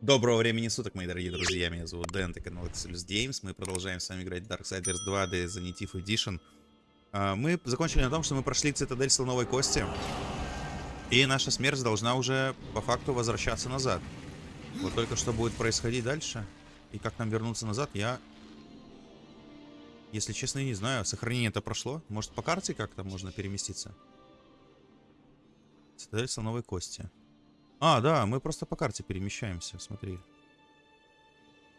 Доброго времени суток, мои дорогие друзья. Меня зовут Дэн, это канал Exodus Games. Мы продолжаем с вами играть Darksiders 2 The Zanitive Edition. А, Мы закончили на том, что мы прошли цитадель Слоновой Кости. И наша смерть должна уже по факту возвращаться назад. Вот только что будет происходить дальше. И как нам вернуться назад, я... Если честно, не знаю. Сохранение это прошло. Может, по карте как-то можно переместиться? Цитадель Слоновой Кости. А, да, мы просто по карте перемещаемся, смотри.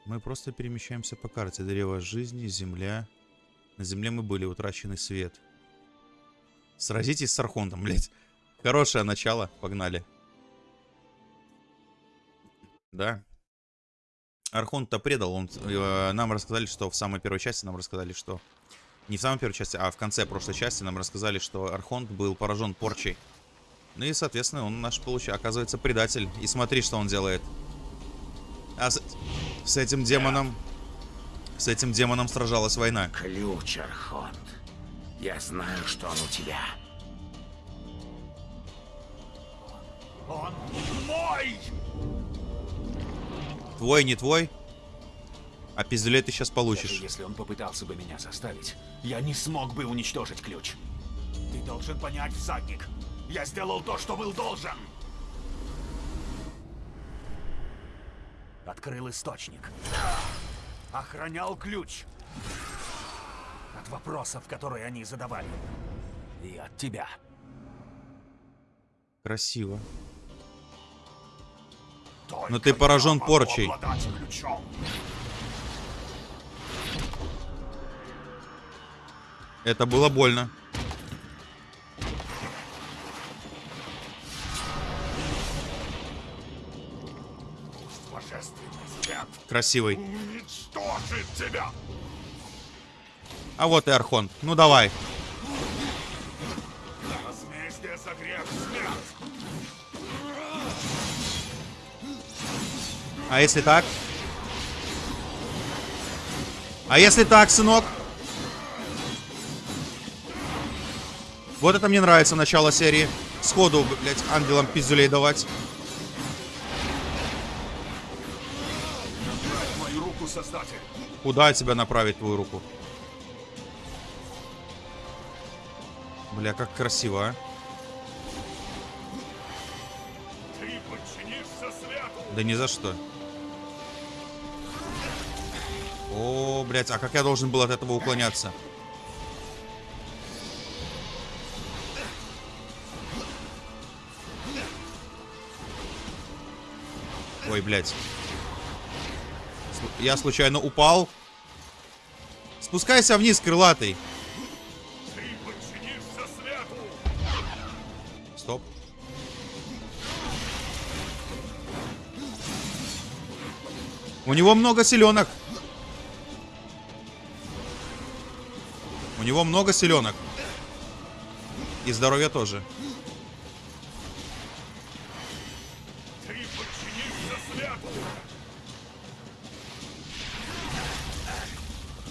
Мы просто перемещаемся по карте. Древо жизни, земля. На земле мы были, утраченный свет. Сразитесь с Архонтом, блядь. Хорошее начало, погнали. Да. Архонт-то предал, он, э, нам рассказали, что в самой первой части нам рассказали, что... Не в самой первой части, а в конце прошлой части нам рассказали, что Архонт был поражен порчей. Ну и, соответственно, он наш, получается, оказывается, предатель. И смотри, что он делает. А с, с этим демоном... С этим демоном сражалась война. Ключ, Архонт. Я знаю, что он у тебя. Он мой! Твой, не твой? А пиздюлей ты сейчас Даже получишь. если он попытался бы меня заставить, я не смог бы уничтожить ключ. Ты должен понять, всадник. Я сделал то, что был должен. Открыл источник. Охранял ключ. От вопросов, которые они задавали. И от тебя. Красиво. Только Но ты поражен порчей. Это было больно. Красивый. уничтожит тебя. А вот и Архон. Ну давай. А если так? А если так, сынок? Вот это мне нравится начало серии. Сходу, блядь, ангелам пиздюлей давать. Куда тебя направить твою руку? Бля, как красиво, а. Да ни за что. О, блядь, а как я должен был от этого уклоняться? Ой, блядь. Я случайно упал. Спускайся вниз, крылатый. Стоп. У него много селенок. У него много селенок. И здоровья тоже.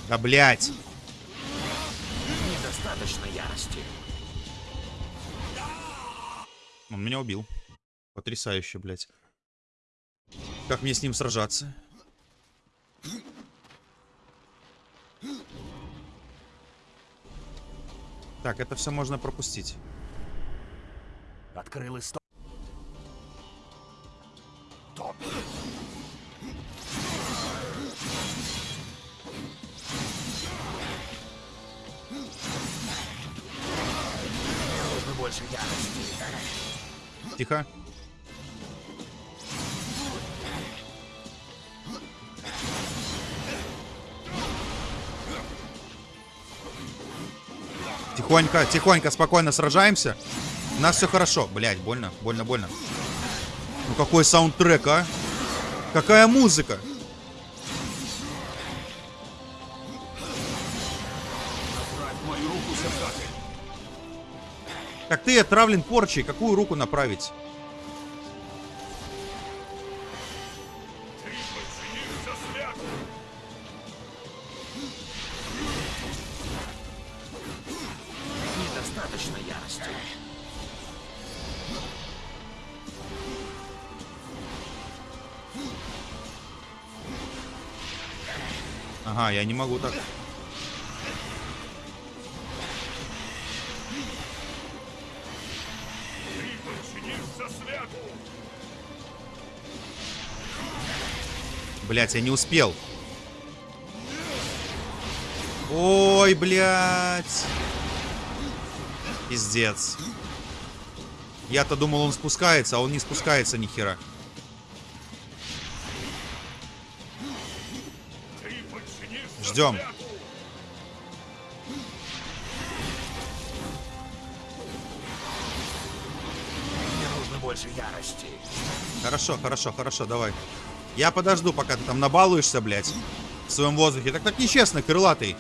Да блять. Недостаточно ярости. Он меня убил. Потрясающе, блядь. Как мне с ним сражаться? Так, это все можно пропустить. Открыл источник. Тихо. Тихонько, тихонько, спокойно сражаемся. У нас все хорошо. Блять, больно, больно, больно. Ну какой саундтрек, а? Какая музыка? Как ты отравлен порчей, какую руку направить? Недостаточно ярости. Ага, я не могу так. Блять, я не успел. Ой, блядь. Пиздец. Я-то думал, он спускается, а он не спускается ни хера. Ждем. Мне нужно больше ярости. Хорошо, хорошо, хорошо, давай. Я подожду, пока ты там набалуешься, блядь. В своем воздухе. Так так нечестно, крылатый.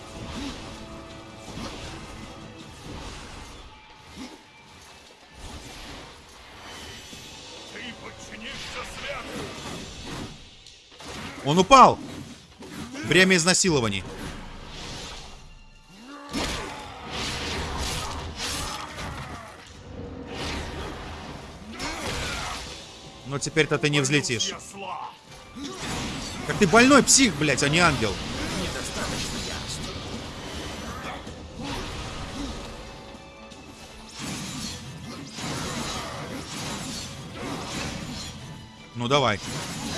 Он упал! Время изнасилований. Но теперь-то ты не взлетишь. Как ты больной псих, блядь, а не ангел. Ну давай.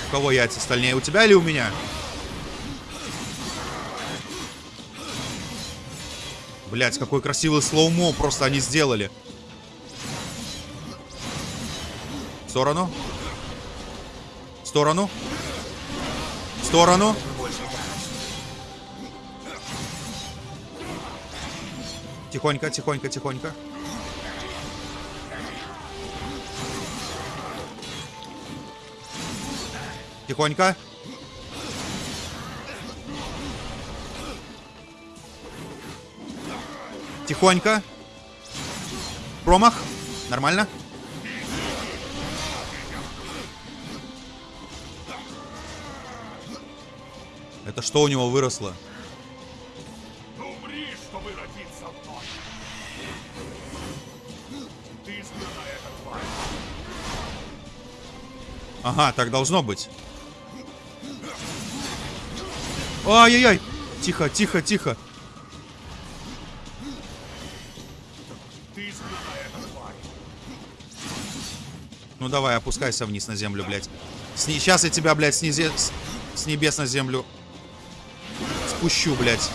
У кого яйца стальнее, у тебя или у меня? Блять, какой красивый слоумо просто они сделали. В сторону. В сторону. Сторону. Тихонько, тихонько, тихонько. Тихонько. Тихонько. Промах. Нормально. Это что у него выросло? Умри, чтобы родиться вновь! Ты изгнана эта тварь! Ага, так должно быть. Ай-яй-яй! Тихо, тихо, тихо. Ну давай, опускайся вниз на землю, блядь. Сни... Сейчас я тебя, блядь, снизе... с... с небес на землю спущу, блядь.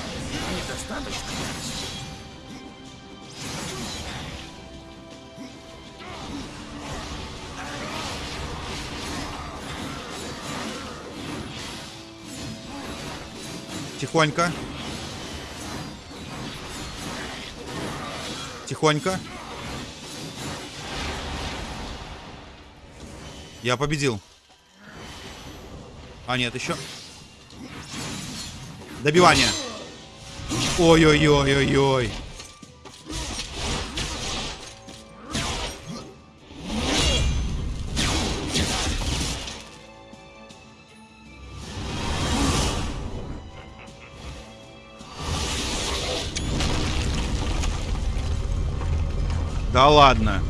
Тихонько. Тихонько. Я победил. А, нет, еще. Добивание. Ой-ой-ой-ой-ой. Да ладно.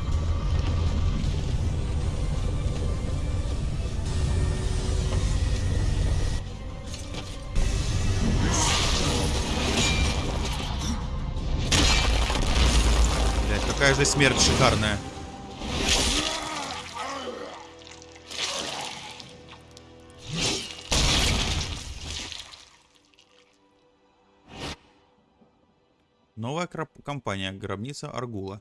Же смерть шикарная. Новая компания «Гробница Аргула».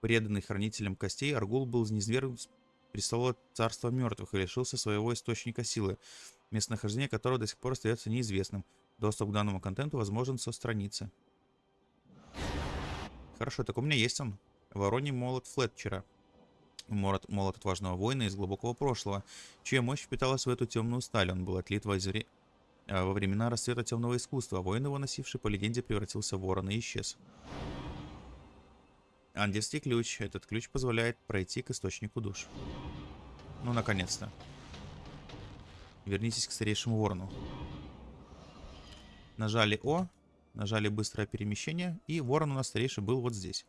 Преданный хранителем костей, Аргул был низвергнут с престола царства мертвых и лишился своего источника силы, местонахождение которого до сих пор остается неизвестным. Доступ к данному контенту возможен со страницы. Хорошо, так у меня есть он. Вороний молот Флетчера. Молот, молот отважного воина из глубокого прошлого, чья мощь впиталась в эту темную сталь. Он был отлит во, зре- а, во времена расцвета темного искусства. Воин его носивший по легенде превратился в ворона и исчез. Ангельский ключ. Этот ключ позволяет пройти к источнику душ. Ну, наконец-то. Вернитесь к старейшему ворону. Нажали О, нажали быстрое перемещение, и ворон у нас старейший был вот здесь.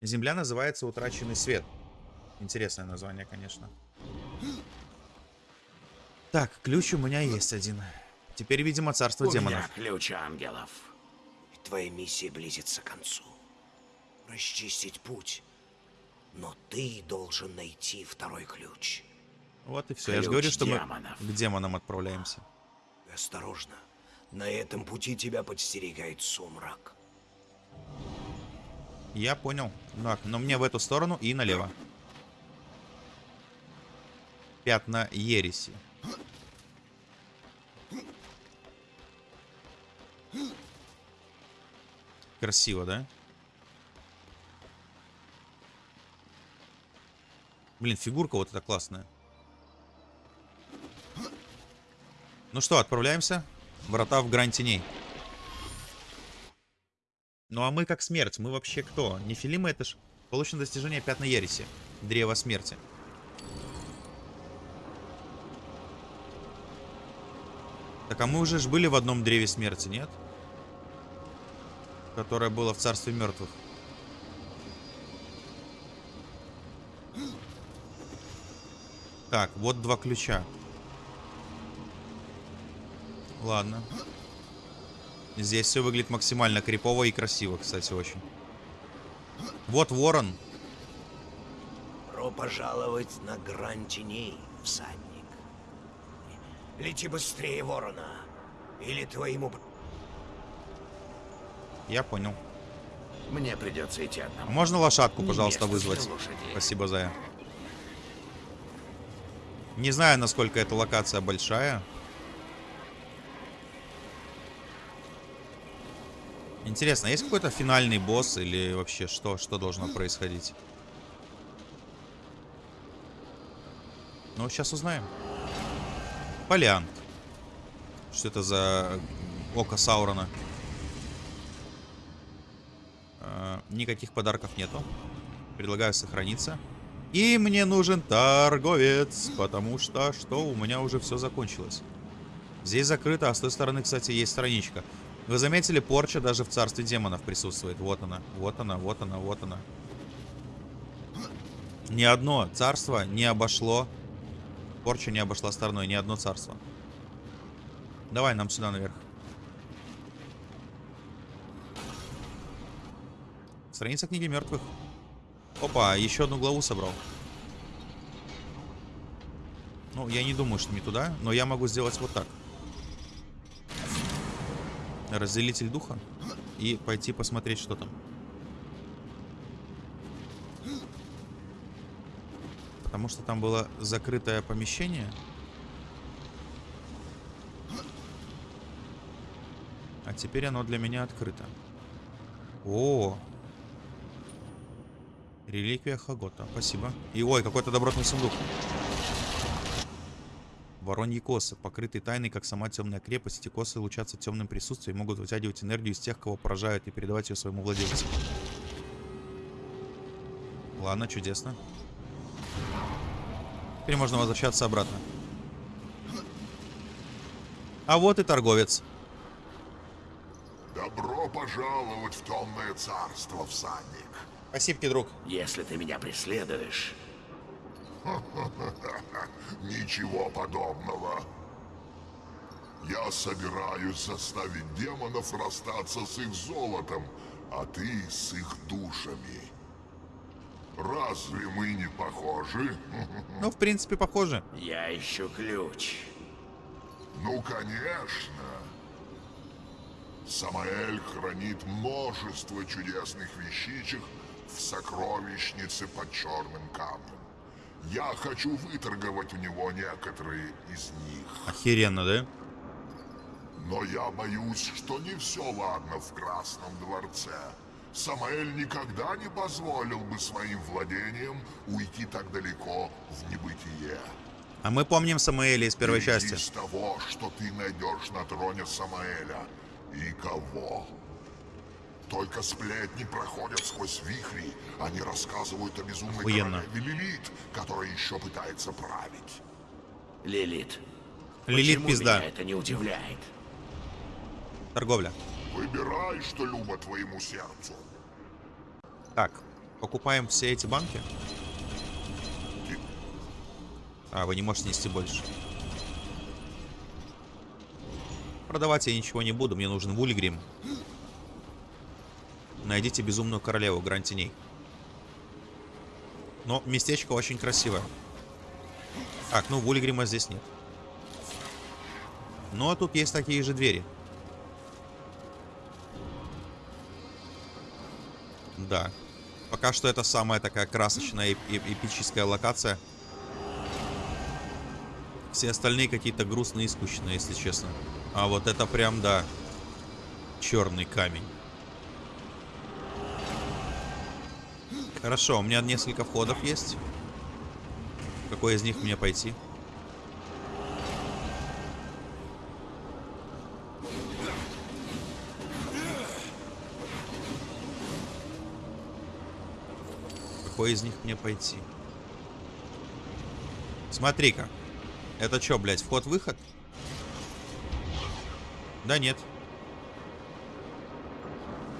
Земля называется Утраченный свет. Интересное название, конечно. Так, ключ у меня есть один. Теперь, видимо, царство У демонов. меня ключ ангелов. Твоя миссия близится к концу. Расчистить путь. Но ты должен найти второй ключ. Вот и все. Я же Ключ говорю, что демонов. мы к демонам отправляемся. Осторожно. На этом пути тебя подстерегает сумрак. Я понял. Так, но мне в эту сторону и налево. Пятна ереси. Красиво, да? Блин, фигурка вот эта классная. Ну что, отправляемся? Врата в грань теней. Ну а мы как смерть, мы вообще кто? Нефилимы это ж получено достижение пятна ереси. Древо смерти. Так, а мы уже ж были в одном древе смерти, нет? Которое было в царстве мертвых. Так, вот два ключа. Ладно. Здесь все выглядит максимально крипово и красиво, кстати, очень. Вот ворон. Про пожаловать на грань теней, всадник. Лети быстрее, ворона. Или твоему... Я понял. Мне придется идти одному. Можно лошадку, Не пожалуйста, для вызвать? Спасибо, Зая. Не знаю, насколько эта локация большая. Интересно, есть какой-то финальный босс или вообще что, что должно происходить? Ну, сейчас узнаем. Полян. Что это за око Саурона? Э, Никаких подарков нету. Предлагаю сохраниться. И мне нужен торговец, потому что что у меня уже все закончилось. Здесь закрыто, а с той стороны, кстати, есть страничка. Вы заметили, порча даже в царстве демонов присутствует. Вот она, вот она, вот она, вот она. Ни одно царство не обошло. Порча не обошла стороной, ни одно царство. Давай нам сюда наверх. Страница книги мертвых. Опа, еще одну главу собрал. Ну, я не думаю, что не туда, но я могу сделать вот так. Разделитель духа. И пойти посмотреть, что там. Потому что там было закрытое помещение. А теперь оно для меня открыто. О, Реликвия Хагота. Спасибо. И ой, какой-то добротный сундук. Вороньи косы, покрытые тайной, как сама темная крепость. Эти косы лучатся темным присутствием и могут вытягивать энергию из тех, кого поражают, и передавать ее своему владельцу. Ладно, чудесно. Теперь можно возвращаться обратно. А вот и торговец. Добро пожаловать в темное царство, всадник. Спасибо, друг. Если ты меня преследуешь, Ничего подобного. Я собираюсь заставить демонов расстаться с их золотом, а ты с их душами. Разве мы не похожи? Ну, в принципе, похоже. я ищу ключ. Ну, конечно. Самаэль хранит множество чудесных вещичек в сокровищнице под черным камнем. Я хочу выторговать у него некоторые из них. Охеренно, да? Но я боюсь, что не все ладно в Красном дворце. Самаэль никогда не позволил бы своим владениям уйти так далеко в небытие. А мы помним Самуэля из первой Исходи части. Из того, что ты найдешь на троне Самаэля. И кого? Только сплетни проходят сквозь вихри. Они рассказывают о безумной Охуенно. королеве Лилит, которая еще пытается править. Лилит. Лилит Почему пизда. это не удивляет? Торговля. Выбирай, что любо твоему сердцу. Так, покупаем все эти банки. А, вы не можете нести больше. Продавать я ничего не буду, мне нужен Вульгрим. Найдите безумную королеву, грань теней. Но местечко очень красивое. Так, ну Вульгрима здесь нет. Но тут есть такие же двери. Да. Пока что это самая такая красочная и эпическая локация. Все остальные какие-то грустные и скучные, если честно. А вот это прям, да, черный камень. Хорошо, у меня несколько входов есть. Какой из них мне пойти? Какой из них мне пойти? Смотри-ка. Это что, блядь, вход-выход? Да нет.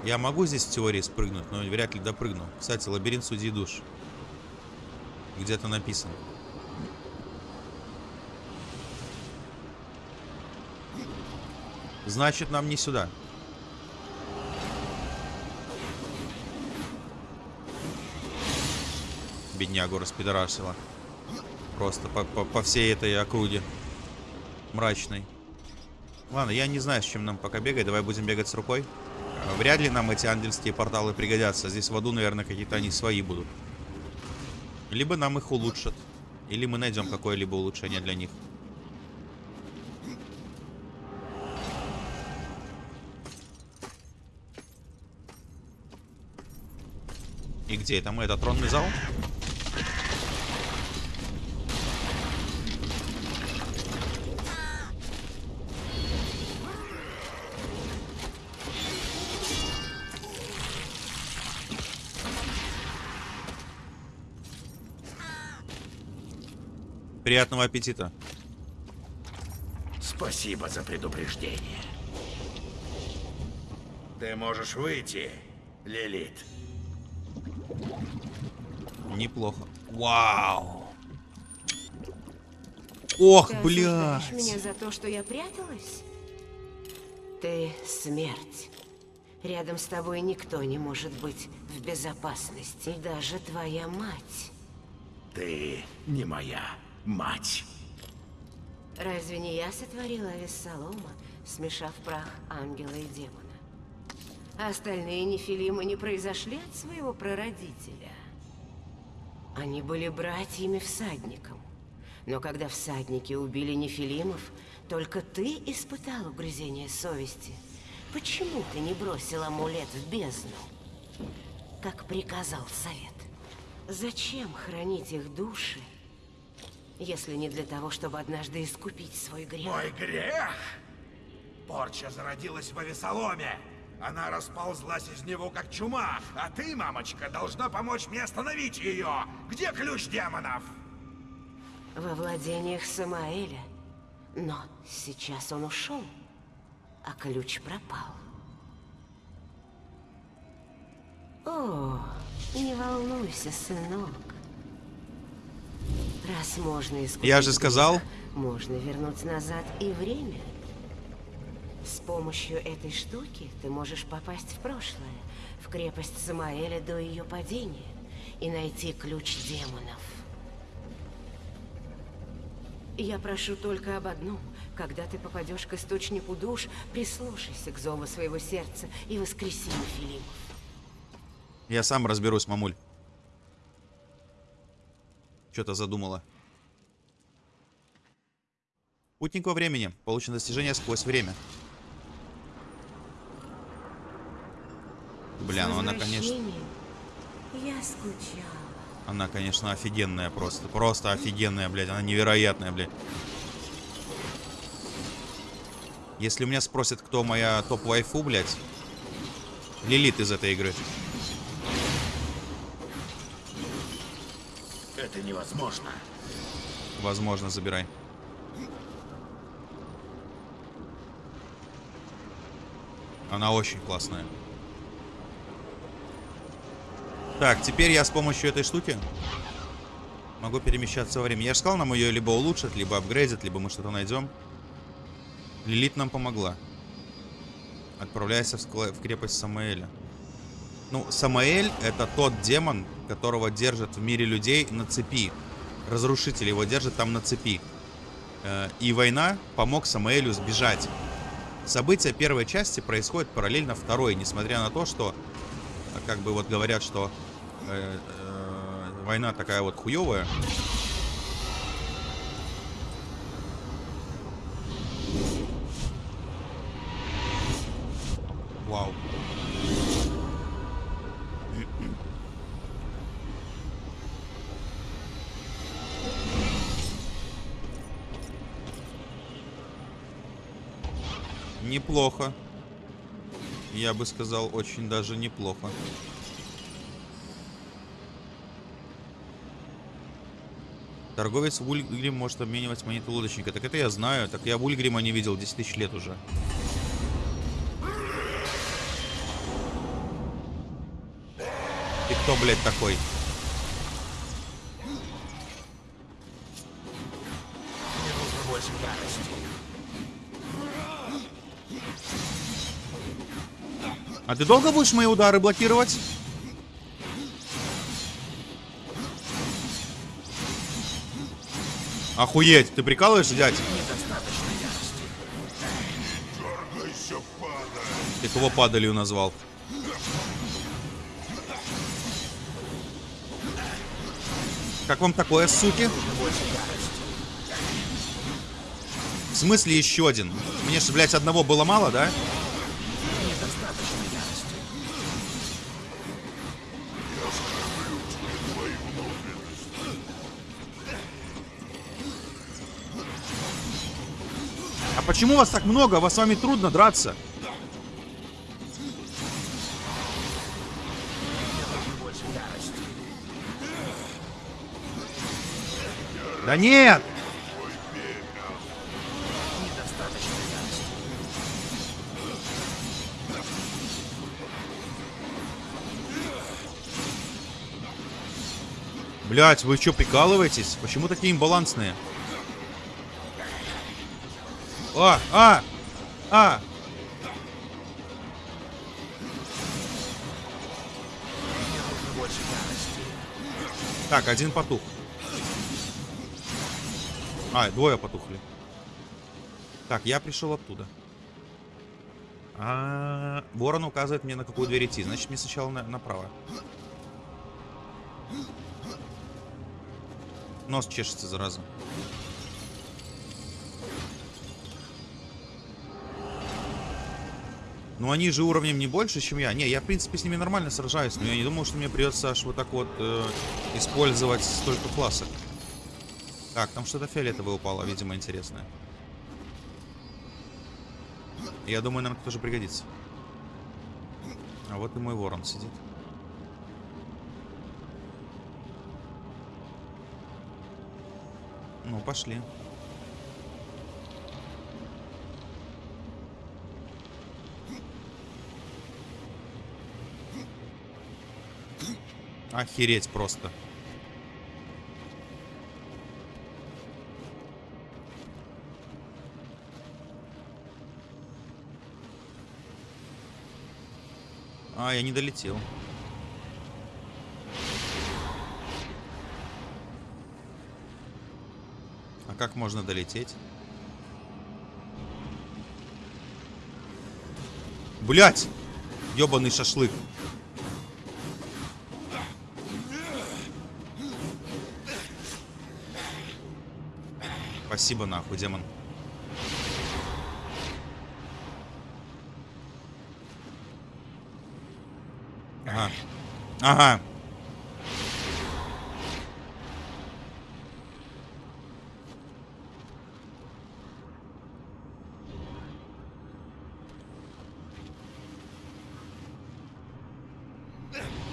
Я могу здесь в теории спрыгнуть, но вряд ли допрыгну. Кстати, лабиринт судьи душ. Где-то написано. Значит, нам не сюда. Беднягу распидорасила. Просто по, по, по всей этой округе. Мрачной. Ладно, я не знаю, с чем нам пока бегать. Давай будем бегать с рукой. Вряд ли нам эти ангельские порталы пригодятся. Здесь в аду, наверное, какие-то они свои будут. Либо нам их улучшат. Или мы найдем какое-либо улучшение для них. И где это мы? Это тронный зал? Приятного аппетита. Спасибо за предупреждение. Ты можешь выйти, Лилит. Неплохо. Вау. Ох, Ты бля. меня за то, что я пряталась? Ты смерть. Рядом с тобой никто не может быть в безопасности, даже твоя мать. Ты не моя мать. Разве не я сотворила Вессалома, смешав прах ангела и демона? А остальные нефилимы не произошли от своего прародителя. Они были братьями всадником. Но когда всадники убили нефилимов, только ты испытал угрызение совести. Почему ты не бросил амулет в бездну? Как приказал совет. Зачем хранить их души, если не для того, чтобы однажды искупить свой грех? Мой грех? Порча зародилась в Авесоломе. Она расползлась из него как чума, а ты, мамочка, должна помочь мне остановить ее. Где ключ демонов? Во владениях Самаэля. Но сейчас он ушел, а ключ пропал. О, не волнуйся, сынок. Раз можно искупить Я же сказал. Можно вернуть назад и время. С помощью этой штуки ты можешь попасть в прошлое, в крепость Самаэля до ее падения, и найти ключ демонов. Я прошу только об одном. Когда ты попадешь к источнику душ, прислушайся к зову своего сердца и воскреси Филиппов. Я сам разберусь, мамуль. Что-то задумала. Путник во времени. Получено достижение сквозь время. Бля, ну она, конечно... Я скучала. Она, конечно, офигенная просто. Просто офигенная, блядь. Она невероятная, блядь. Если у меня спросят, кто моя топ-вайфу, блядь. Лилит из этой игры. Это невозможно. Возможно, забирай. Она очень классная. Так, теперь я с помощью этой штуки могу перемещаться во времени. Я же сказал, нам ее либо улучшат, либо апгрейдят, либо мы что-то найдем. Лилит нам помогла. Отправляйся в, в крепость Самаэля. Ну, Самаэль это тот демон, которого держат в мире людей на цепи. Разрушитель его держит там на цепи. Э, И война помог Самаэлю сбежать. События первой части происходят параллельно второй, несмотря на то, что, как бы вот говорят, что э, э, война такая вот хуевая. Неплохо. Я бы сказал, очень даже неплохо. Торговец в Ульгрим может обменивать монеты лодочника. Так это я знаю. Так я в Ульгрима не видел 10 тысяч лет уже. Ты кто, блядь, такой? А ты долго будешь мои удары блокировать? Охуеть, ты прикалываешься, дядь? Дергайся. Ты кого падалью назвал? Как вам такое, суки? В смысле еще один? Мне же, блядь, одного было мало, да? Недостаточно почему вас так много? Вас с вами трудно драться. Да нет! Блять, вы что, прикалываетесь? Почему такие имбалансные? А, а, а. Так, один потух. А, двое потухли. Так, я пришел оттуда. А, ворон указывает мне, на какую дверь идти. Значит, мне сначала на- направо. Нос чешется, зараза. Ну, они же уровнем не больше, чем я. Не, я, в принципе, с ними нормально сражаюсь, но я не думал, что мне придется аж вот так вот э, использовать столько классов. Так, там что-то фиолетовое упало, видимо, интересное. Я думаю, нам это тоже пригодится. А вот и мой ворон сидит. Ну, пошли. Охереть просто. А, я не долетел. А как можно долететь? Блять! Ёбаный шашлык. Спасибо нахуй, демон. Ага. Ага.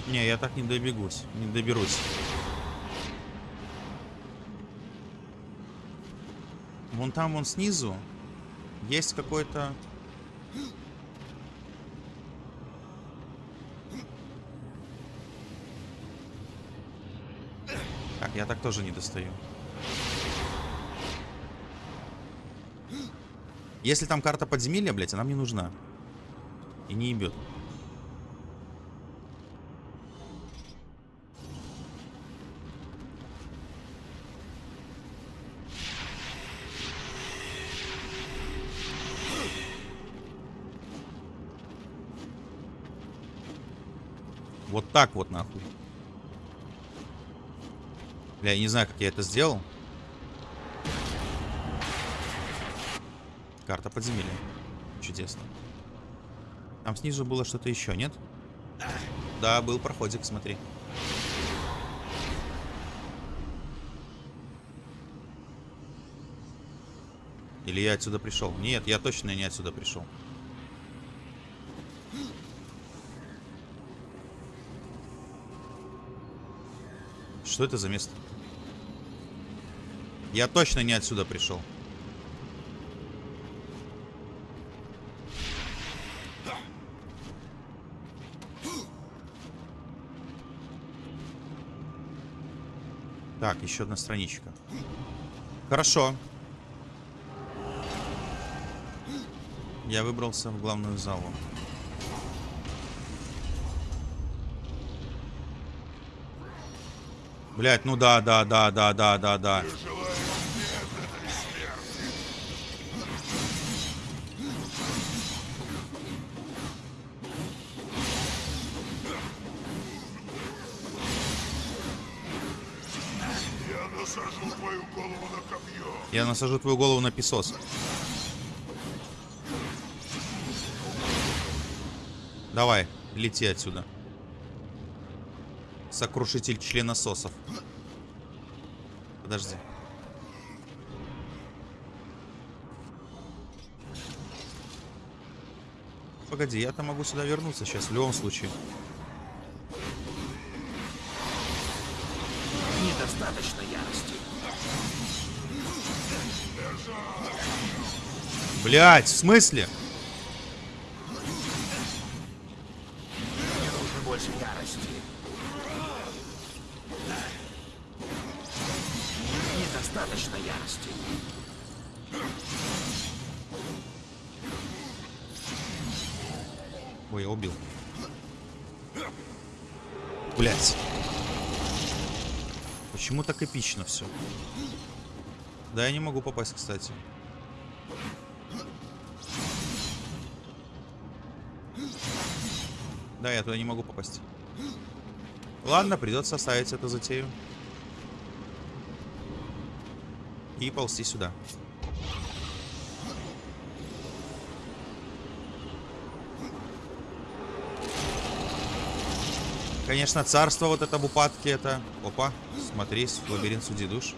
Не, я так не добегусь, не доберусь. Вон там, вон снизу, есть какой-то... Так, я так тоже не достаю. Если там карта подземелья, блядь, она мне нужна. И не ебет. Вот так вот нахуй. Бля, я не знаю, как я это сделал. Карта подземелья. Чудесно. Там снизу было что-то еще, нет? Да, был проходик, смотри. Или я отсюда пришел? Нет, я точно не отсюда пришел. Что это за место? Я точно не отсюда пришел. Так, еще одна страничка. Хорошо. Я выбрался в главную залу. Блять, ну да, да, да, да, да, да, да. Я насажу твою голову на песос. Давай, лети отсюда. Сокрушитель членососов. Подожди. Погоди, я-то могу сюда вернуться сейчас, в любом случае. Недостаточно ярости. Блять, в смысле? Да, я не могу попасть, кстати. Да, я туда не могу попасть. Ладно, придется оставить эту затею. И ползти сюда. Конечно, царство вот это в упадке это... Опа, смотри, лабиринт душ.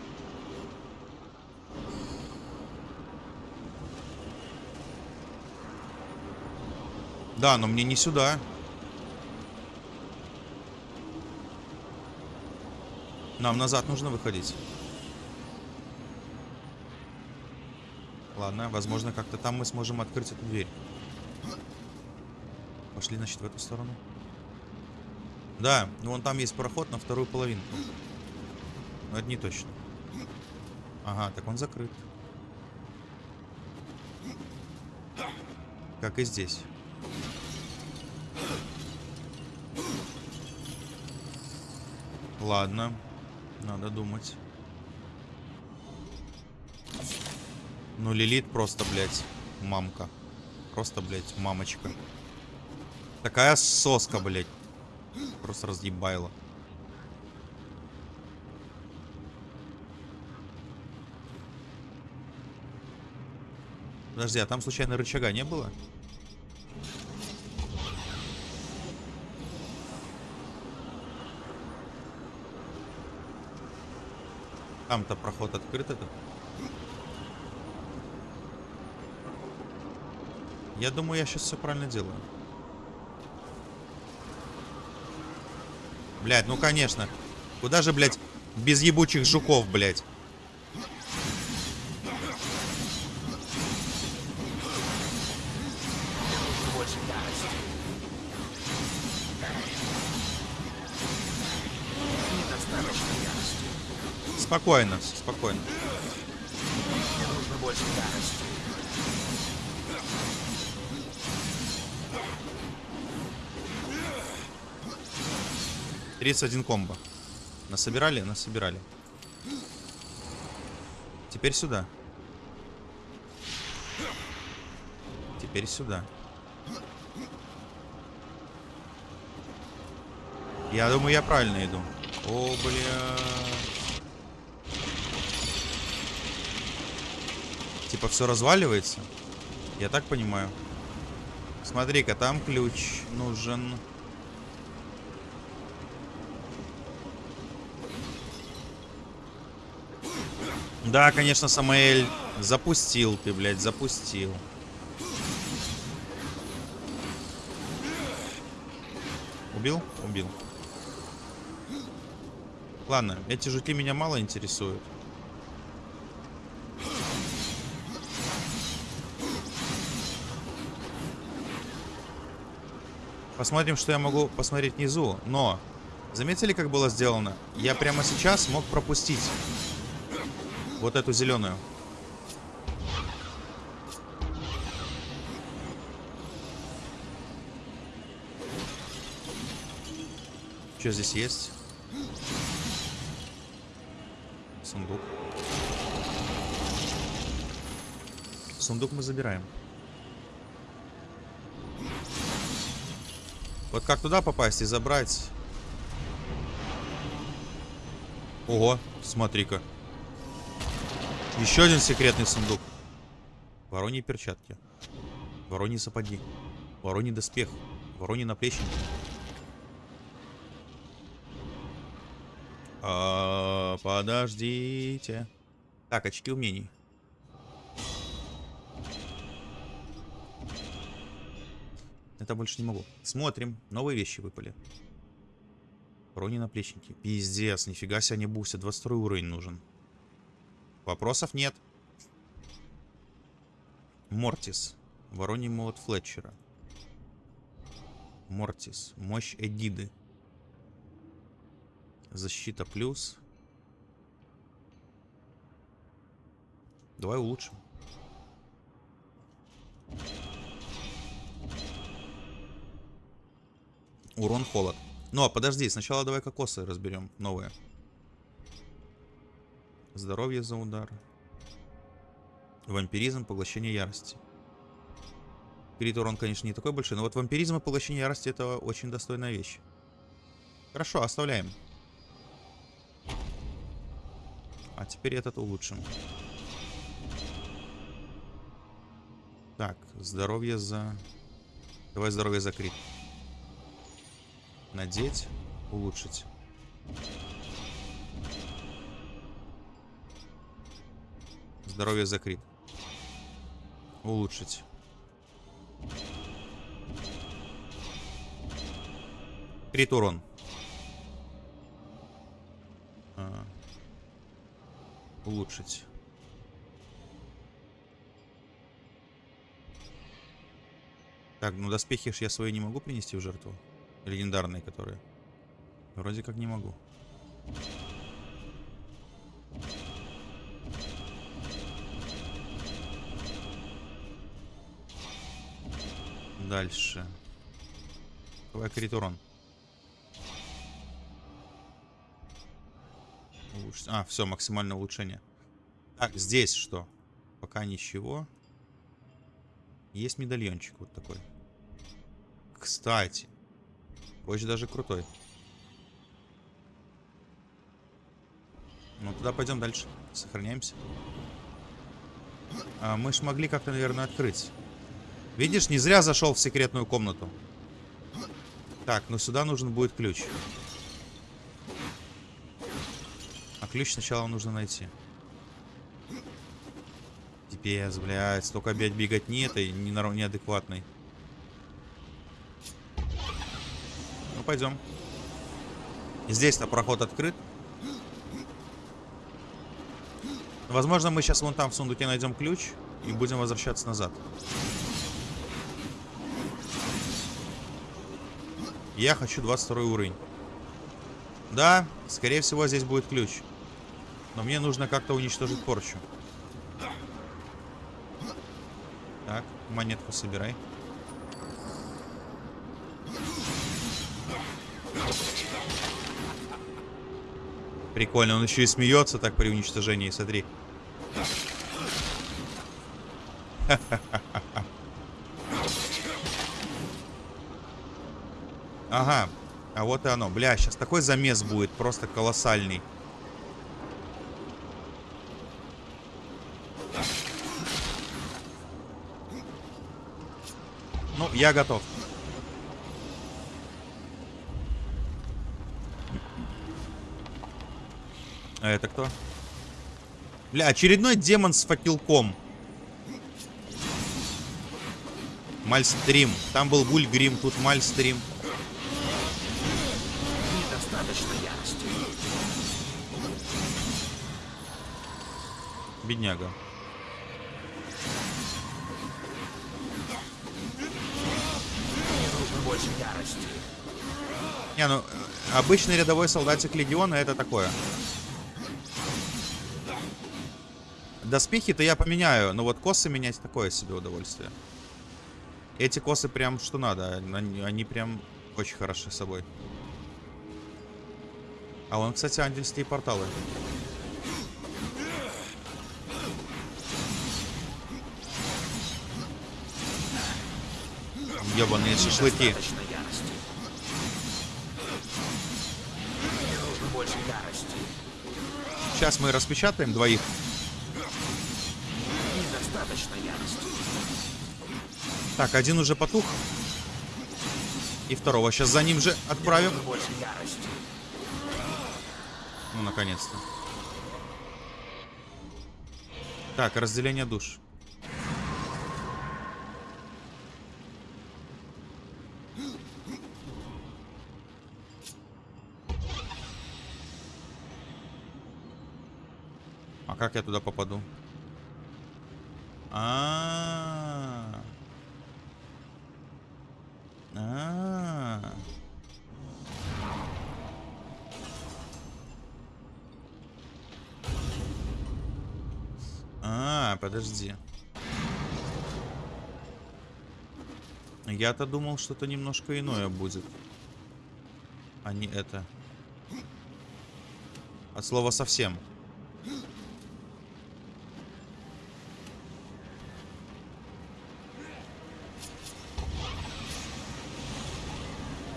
Да, но мне не сюда. Нам назад нужно выходить. Ладно, возможно, как-то там мы сможем открыть эту дверь. Пошли, значит, в эту сторону. Да, ну вон там есть проход на вторую половинку. Но это не точно. Ага, так он закрыт. Как и здесь. Ладно. Надо думать. Ну, Лилит просто, блядь, мамка. Просто, блядь, мамочка. Такая соска, блядь. Просто разъебайла. Подожди, а там случайно рычага не было? Там-то проход открыт этот. Я думаю, я сейчас все правильно делаю. Блядь, ну конечно. Куда же, блядь, без ебучих жуков, блядь? спокойно, спокойно. Тридцать один комбо. Насобирали? Насобирали. Теперь сюда. Теперь сюда. Я думаю, я правильно иду. О, бля. Типа все разваливается. Я так понимаю. Смотри-ка, там ключ нужен. Да, конечно, Самаэль, запустил ты, блядь, запустил. Убил? Убил. Ладно, эти жуки меня мало интересуют. Посмотрим, что я могу посмотреть внизу. Но, заметили, как было сделано? Я прямо сейчас мог пропустить вот эту зеленую. Что здесь есть? Сундук. Сундук мы забираем. Вот как туда попасть и забрать? Ого, смотри-ка. Еще один секретный сундук. Вороньи перчатки. Вороньи сапоги. Вороньи доспех. Вороньи наплечники. А, подождите. Так, очки умений. Это больше не могу. Смотрим. Новые вещи выпали. Брони наплечники. Пиздец, нифига себе они бустят. 22 уровень нужен. Вопросов нет. Мортис. Вороний молот Флетчера. Мортис. Мощь Эдиды. Защита плюс. Давай улучшим. Урон холод. Ну, а подожди, сначала давай кокосы разберем. Новые. Здоровье за удар. Вампиризм, поглощение ярости. Крит урон, конечно, не такой большой, но вот вампиризм и поглощение ярости это очень достойная вещь. Хорошо, оставляем. А теперь этот улучшим. Так, здоровье за... Давай здоровье за крит. Надеть, улучшить. Здоровье за. Улучшить. Крит урон. А. Улучшить. Так, ну доспехи ж я свои не могу принести в жертву. Легендарные, которые. Вроде как не могу. Дальше. Давай крит урон. Улуч... А, все, максимальное улучшение. Так, здесь что? Пока ничего. Есть медальончик вот такой. Кстати. Очень даже крутой. Ну, туда пойдем дальше. Сохраняемся. А, мы ж могли как-то, наверное, открыть. Видишь, не зря зашел в секретную комнату. Так, но сюда нужен будет ключ. А ключ сначала нужно найти. Пипец, блядь. Столько опять бегать не этой, не неадекватной. Пойдем. Здесь-то проход открыт. Возможно, мы сейчас вон там в сундуке найдем ключ и будем возвращаться назад. Я хочу 22 уровень. Да, скорее всего, здесь будет ключ. Но мне нужно как-то уничтожить порчу. Так, монетку собирай. Прикольно, он еще и смеется так при уничтожении, смотри. Ага, а вот и оно. Бля, сейчас такой замес будет, просто колоссальный. Ну, я готов. А это кто? Бля, очередной демон с факелком. Мальстрим. Там был Вульгрим, тут Мальстрим. Недостаточно ярости. Бедняга. Мне нужно больше ярости. Не, ну, э, обычный рядовой солдатик Легиона это такое. Доспехи-то я поменяю, но вот косы менять такое себе удовольствие. Эти косы прям что надо, они, они прям очень хороши собой. А вон, кстати, ангельские порталы. Ебаные шашлыки. Сейчас мы распечатаем двоих. Так, один уже потух. И второго сейчас за ним же отправим. Ну, наконец-то. Так, разделение душ. А как я туда попаду? Я-то думал, что-то немножко иное будет. А не это. От слова совсем.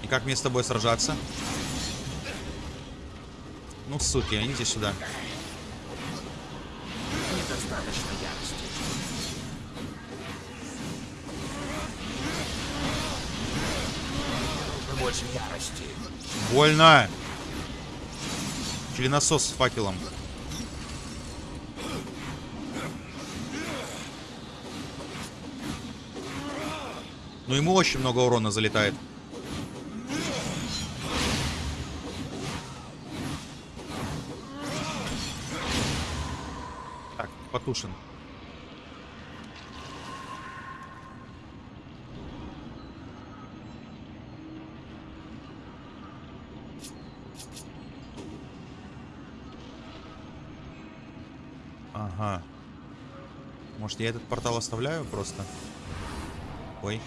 И как мне с тобой сражаться? Ну, суки, идите сюда. Недостаточно Больно! Членосос с факелом. Ну ему очень много урона залетает. Так, потушен. Может, я этот портал оставляю просто? Ой.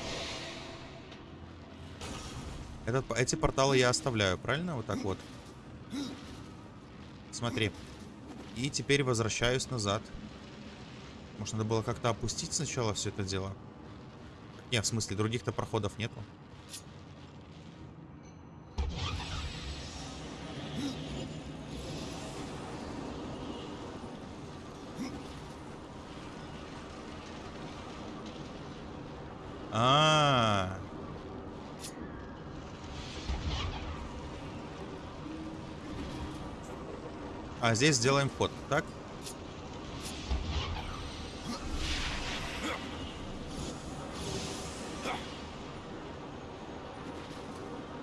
Этот, эти порталы я оставляю, правильно? Вот так вот. Смотри. И теперь возвращаюсь назад. Может, надо было как-то опустить сначала все это дело? Не, в смысле, других-то проходов нету. А здесь сделаем ход, так?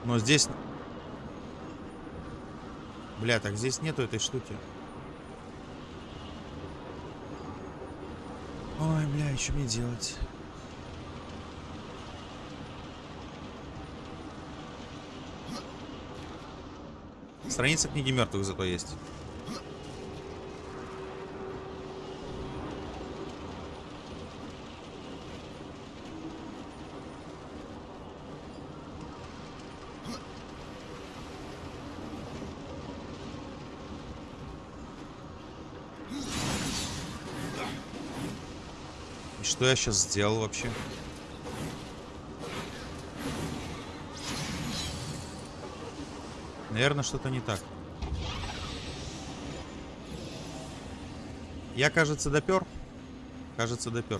Но здесь... Бля, так здесь нету этой штуки. Ой, бля, что мне делать? Страница книги мертвых зато есть. Что я сейчас сделал вообще? Наверное, что-то не так. Я, кажется, допер. Кажется, допер.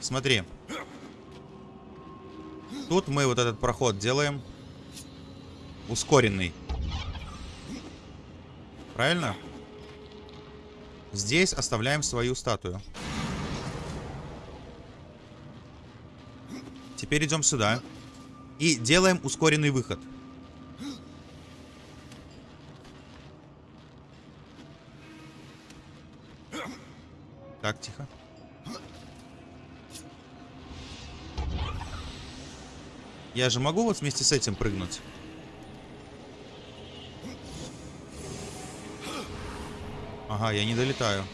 Смотри. Тут мы вот этот проход делаем ускоренный. Правильно? Здесь оставляем свою статую. Теперь идем сюда. И делаем ускоренный выход. Так, тихо. Я же могу вот вместе с этим прыгнуть? Ага, я не долетаю.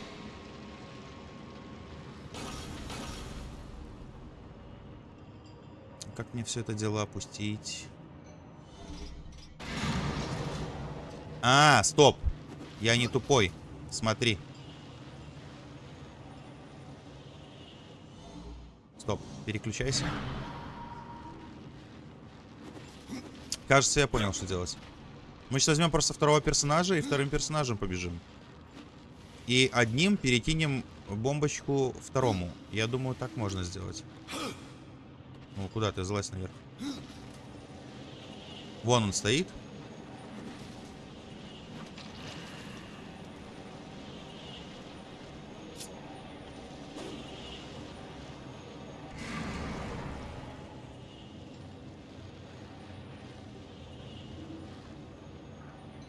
Как мне все это дело опустить? А, стоп. Я не тупой. Смотри. Стоп, переключайся. Кажется, я понял, что делать. Мы сейчас возьмем просто второго персонажа и вторым персонажем побежим. И одним перекинем бомбочку второму. Я думаю, так можно сделать. Ну, куда ты? Залазь наверх. Вон он стоит.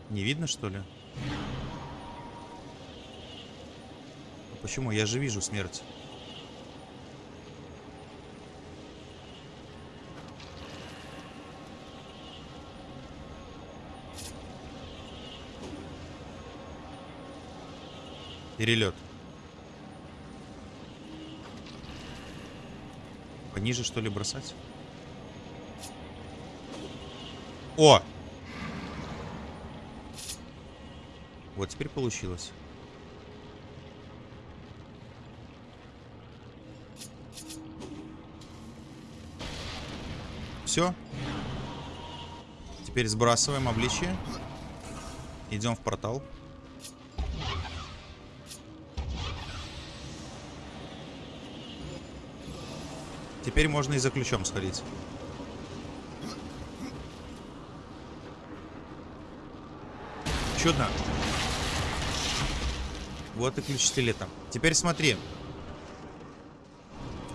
Не видно, что ли? А Почему? Я же вижу смерть. Перелет. Пониже, что ли, бросать? О! Вот теперь получилось. Все. Теперь сбрасываем обличие. Идем в портал. Теперь можно и за ключом сходить. Чудно. Вот и ключ стилета. Теперь смотри.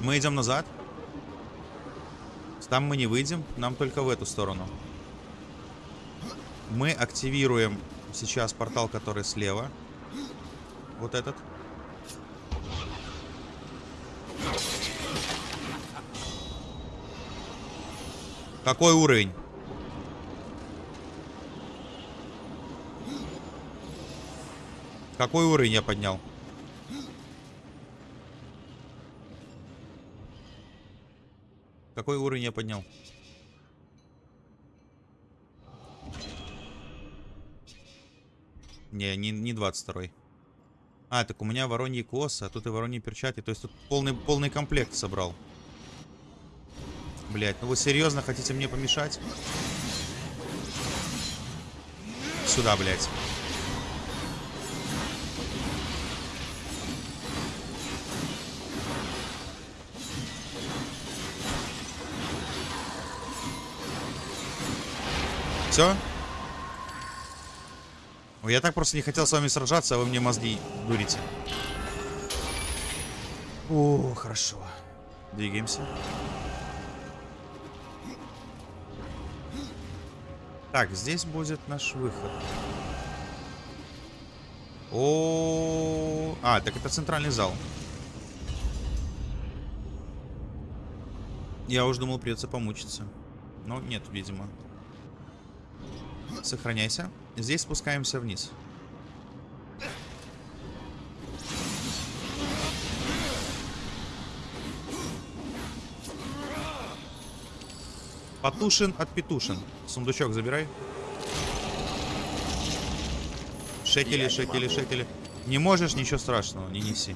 Мы идем назад. Там мы не выйдем. Нам только в эту сторону. Мы активируем сейчас портал, который слева. Вот этот. Какой уровень? Какой уровень я поднял? Какой уровень я поднял? Не, не, не 22 -й. А, так у меня вороньи косы, а тут и вороньи перчатки. То есть тут полный, полный комплект собрал. Блять, ну вы серьезно хотите мне помешать? Сюда, блядь. Все? Я так просто не хотел с вами сражаться, а вы мне мозги дурите. О, хорошо. Двигаемся. Так, здесь будет наш выход. О, а, так это центральный зал. Я уже думал, придется помучиться. Но нет, видимо. Сохраняйся. Здесь спускаемся вниз. Потушин от Петушин. Сундучок забирай. Шекели, шекели, шекели. Не можешь, ничего страшного, не неси.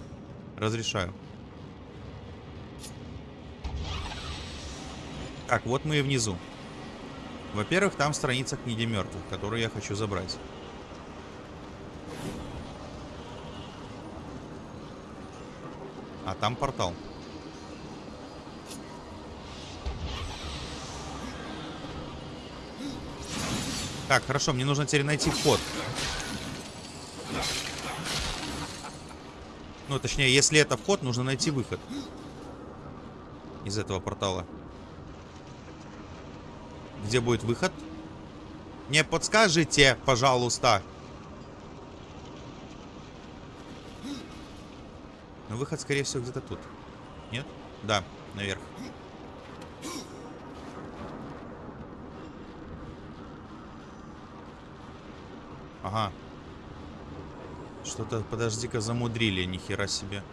Разрешаю. Так, вот мы и внизу. Во-первых, там страница книги мертвых, которую я хочу забрать. А там портал. Так, хорошо, мне нужно теперь найти вход. Ну, точнее, если это вход, нужно найти выход. Из этого портала. Где будет выход? Не подскажите, пожалуйста. Но выход, скорее всего, где-то тут. Нет? Да, наверх. Ага. Что-то, подожди-ка, замудрили, нихера себе.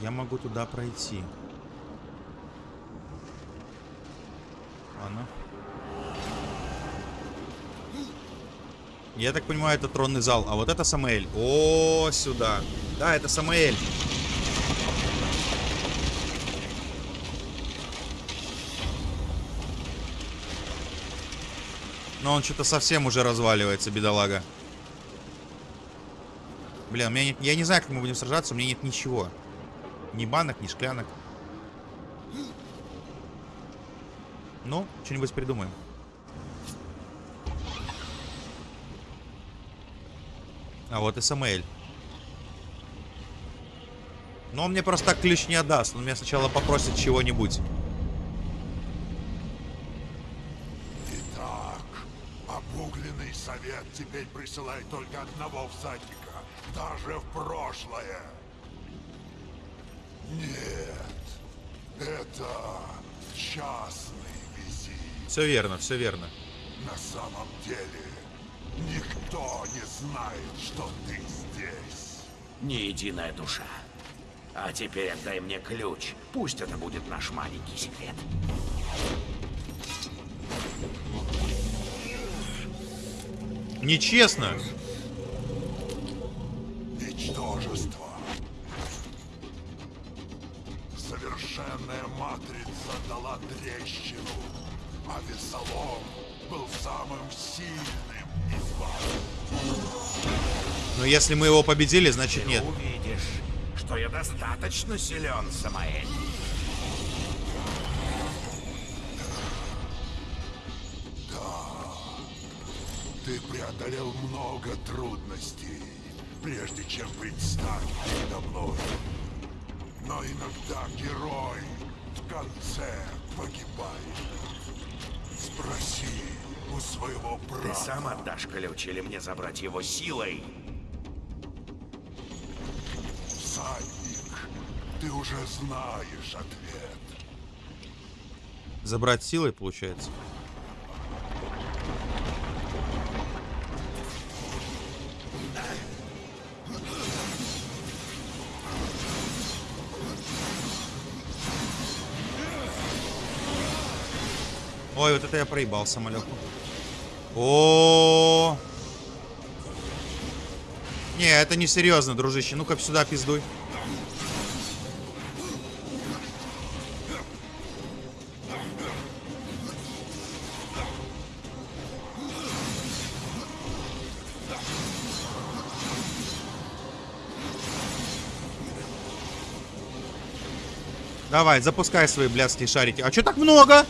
Я могу туда пройти. Ладно. Я так понимаю, это тронный зал. А вот это Самаэль. О, сюда. Да, это Самаэль. Но он что-то совсем уже разваливается, бедолага. Блин, у меня нет, я не знаю, как мы будем сражаться, у меня нет ничего. Ни банок, ни шклянок. Ну, что-нибудь придумаем. А вот и Самуэль. Но он мне просто так ключ не отдаст. Он меня сначала попросит чего-нибудь. Теперь присылает только одного всадника, даже в прошлое. Нет, это частный визит. Все верно, все верно. На самом деле, никто не знает, что ты здесь. Ни единая душа. А теперь отдай мне ключ. Пусть это будет наш маленький секрет. Нечестно. Ничтожество. Совершенная матрица дала трещину, а Весолом был самым сильным из вас. Но если мы его победили, значит нет. Увидишь, что я достаточно силен, Самаэль. Ты преодолел много трудностей, прежде чем предстать передо мной. Но иногда герой в конце погибает. Спроси у своего брата. Ты сам отдашь ключ или мне забрать его силой? Всадник, ты уже знаешь ответ. Забрать силой, получается. Ой, вот это я проебал самолетку. О, Не, это не серьезно, дружище. Ну-ка сюда пиздуй. Давай, запускай свои блядские шарики. А чё так много?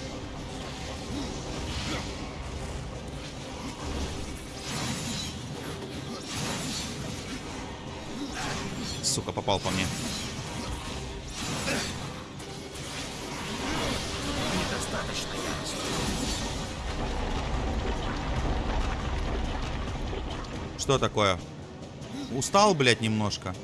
Что такое? Устал, блядь, немножко.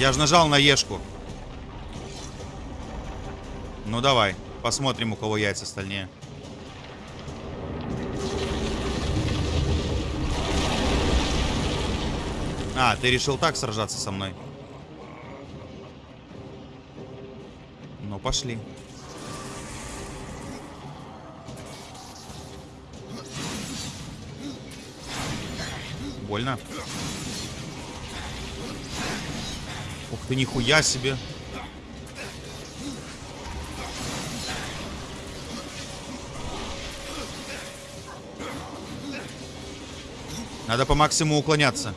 Я же нажал на Ешку. Ну давай, посмотрим, у кого яйца стальнее. А, ты решил так сражаться со мной? Ну, пошли. Больно. Ух ты, нихуя себе. Надо по максимуму уклоняться.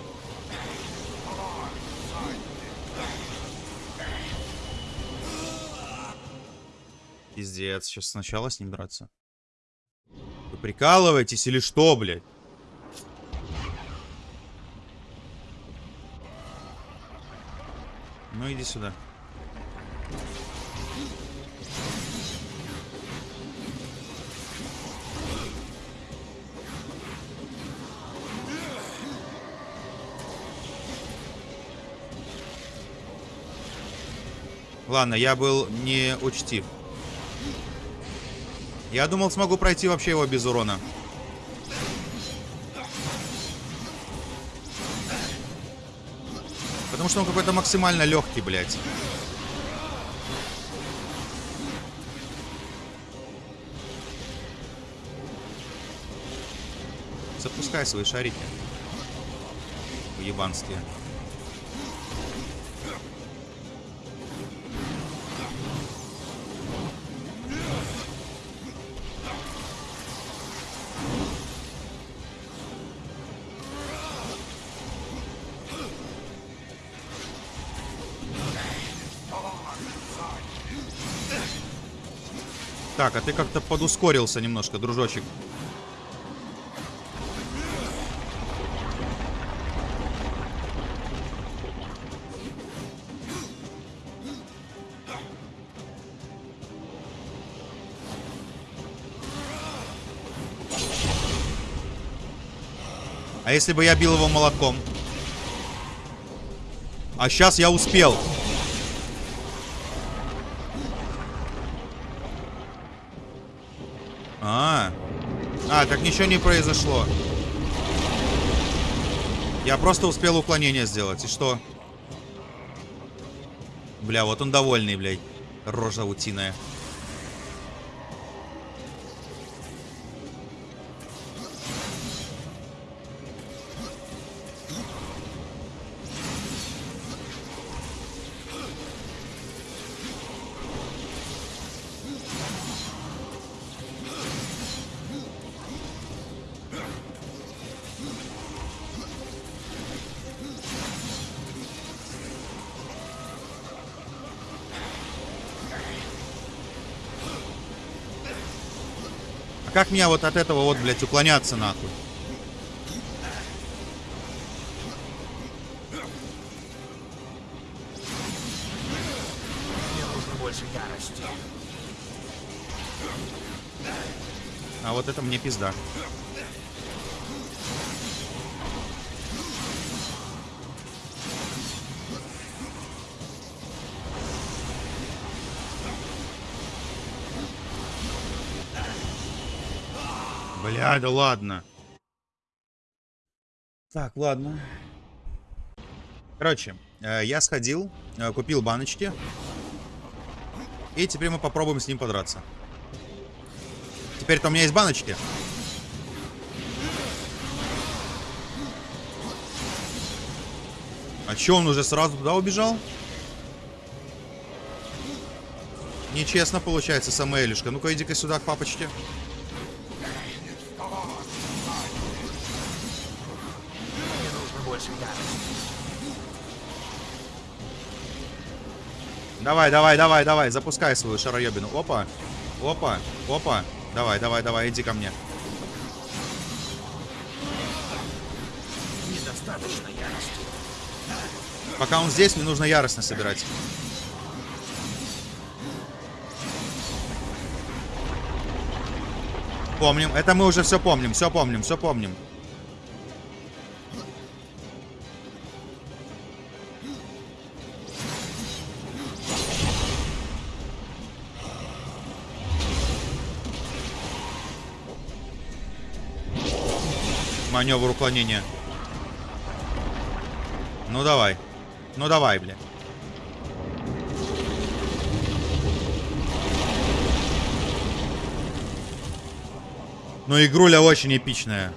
Пиздец, сейчас сначала с ним драться. Вы прикалываетесь или что, блядь? Ну иди сюда. Ладно, я был не учтив. Я думал, смогу пройти вообще его без урона. Потому что он какой-то максимально легкий, блядь. Запускай свои шарики. Уебанские. А ты как-то подускорился немножко, дружочек. А если бы я бил его молотком? А сейчас я успел. Так ничего не произошло. Я просто успел уклонение сделать. И что? Бля, вот он довольный, блядь. Рожа утиная. Мне вот от этого вот, блядь, уклоняться нахуй? Мне нужно больше ярости. А вот это мне пизда. Бля, да ладно. Так, ладно. Короче, э, я сходил, э, купил баночки. И теперь мы попробуем с ним подраться. Теперь-то у меня есть баночки. А чё, он уже сразу туда убежал? Нечестно получается, Самуэлюшка. Ну-ка, иди-ка сюда к папочке. Давай, давай, давай, давай, запускай свою шароебину. Опа, опа, опа. Давай, давай, давай, иди ко мне. Недостаточно ярости. Пока он здесь, мне нужно яростно собирать. Помним. Это мы уже все помним, все помним, все помним. Маневр уклонения. Ну давай. Ну давай, бля. Ну игруля очень эпичная.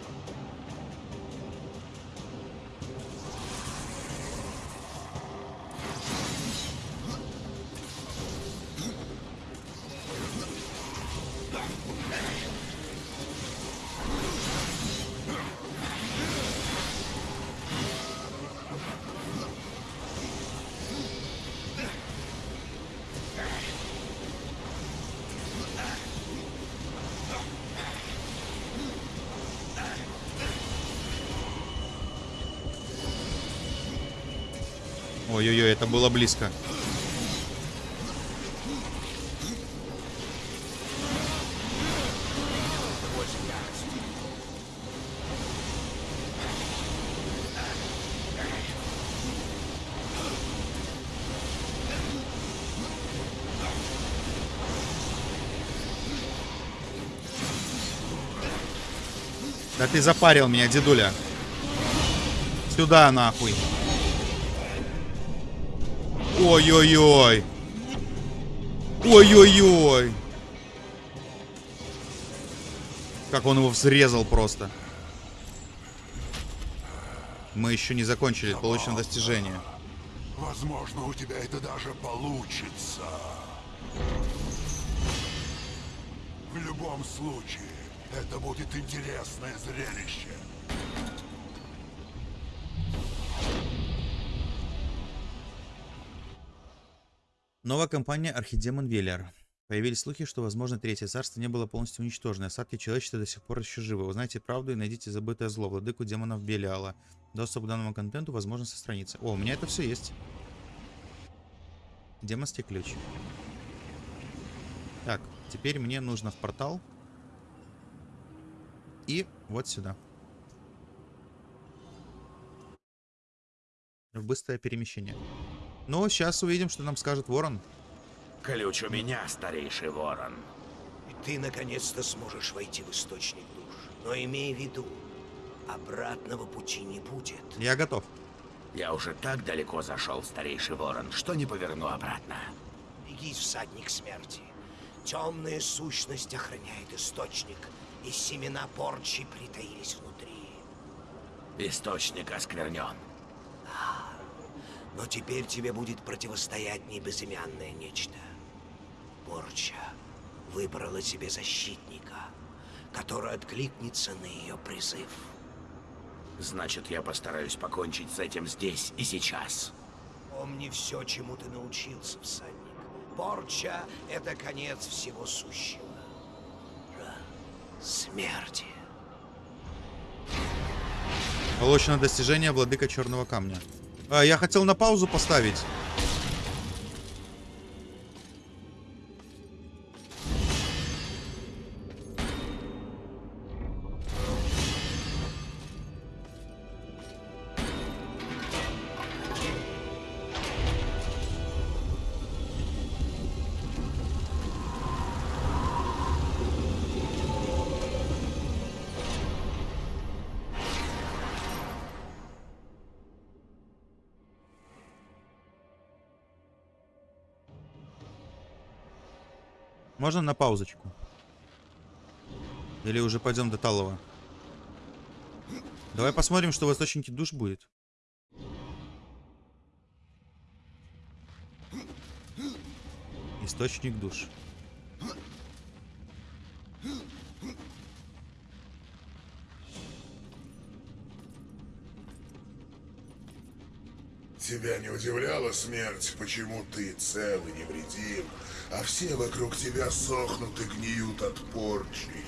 Было близко. Да ты запарил меня, дедуля. Сюда, нахуй. Ой-ой-ой. Ой-ой-ой. Как он его взрезал просто. Мы еще не закончили, получено достижение. Возможно, у тебя это даже получится. В любом случае, это будет интересное зрелище. Новая компания Архидемон Велиар. Появились слухи, что, возможно, Третье Царство не было полностью уничтожено, остатки человечества до сих пор еще живы. Узнайте правду и найдите забытое зло, владыку демонов Белиала. Доступ к данному контенту возможно со страницы. О, у меня это все есть. Демонский ключ. Так, теперь мне нужно в портал. И вот сюда. В быстрое перемещение. Ну, сейчас увидим, что нам скажет Ворон. Ключ у меня, старейший ворон. И ты наконец-то сможешь войти в источник душ. Но имей в виду, обратного пути не будет. Я готов. Я уже так далеко зашел, старейший ворон, что не поверну обратно. Беги, всадник смерти. Темная сущность охраняет источник, и семена порчи притаились внутри. Источник осквернен. Но теперь тебе будет противостоять не безымянное нечто. Порча выбрала себе защитника, который откликнется на ее призыв. Значит, я постараюсь покончить с этим здесь и сейчас. Помни все, чему ты научился, всадник. Порча — это конец всего сущего. Смерти. Получено достижение Владыка Черного Камня. А, я хотел на паузу поставить. Можно на паузочку? Или уже пойдем до Талова? Давай посмотрим, что в источнике душ будет. Источник душ. Тебя не удивляла смерть, почему ты цел и невредим, а все вокруг тебя сохнут и гниют от порчи?